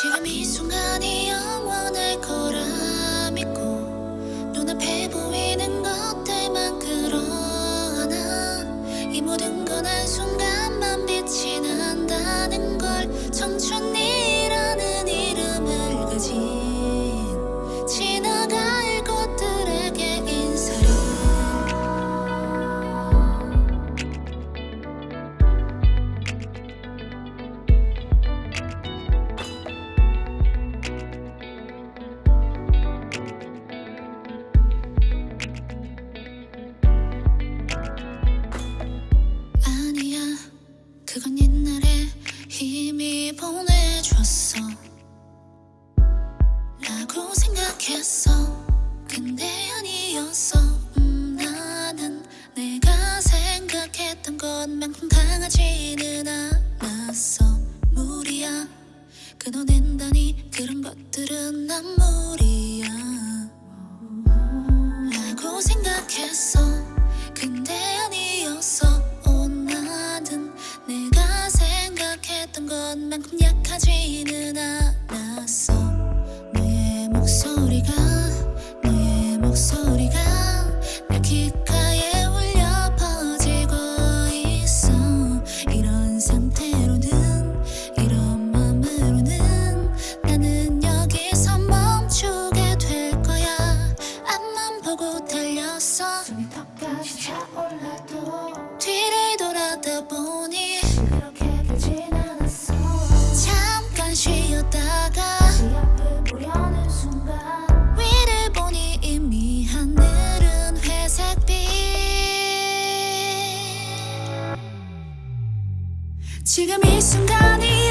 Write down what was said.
지금 이 순간이 영원할 거라 믿고 눈앞에 보이는 것들만 그러나 이 모든 건 한순간만 빛이 난다는 그건 옛날에 힘이 보내줬어. 라고 생각했어. 근데 아니었어. 음, 나는 내가 생각했던 것만큼 강하지는 않았어. 무리야. 끊어낸다니 그런 것들은 난 무리야 만큼 약하지는 않았어. 너의 목소리가 너의 목소리가 내 귓가에 울려 퍼지고 있어. 이런 상태로는 이런 맘으로는 나는 여기서 멈추게 될 거야. 앞만 보고 달렸어 숨이 턱까지 차올라도 뒤를 돌아다 보 지금 이 순간이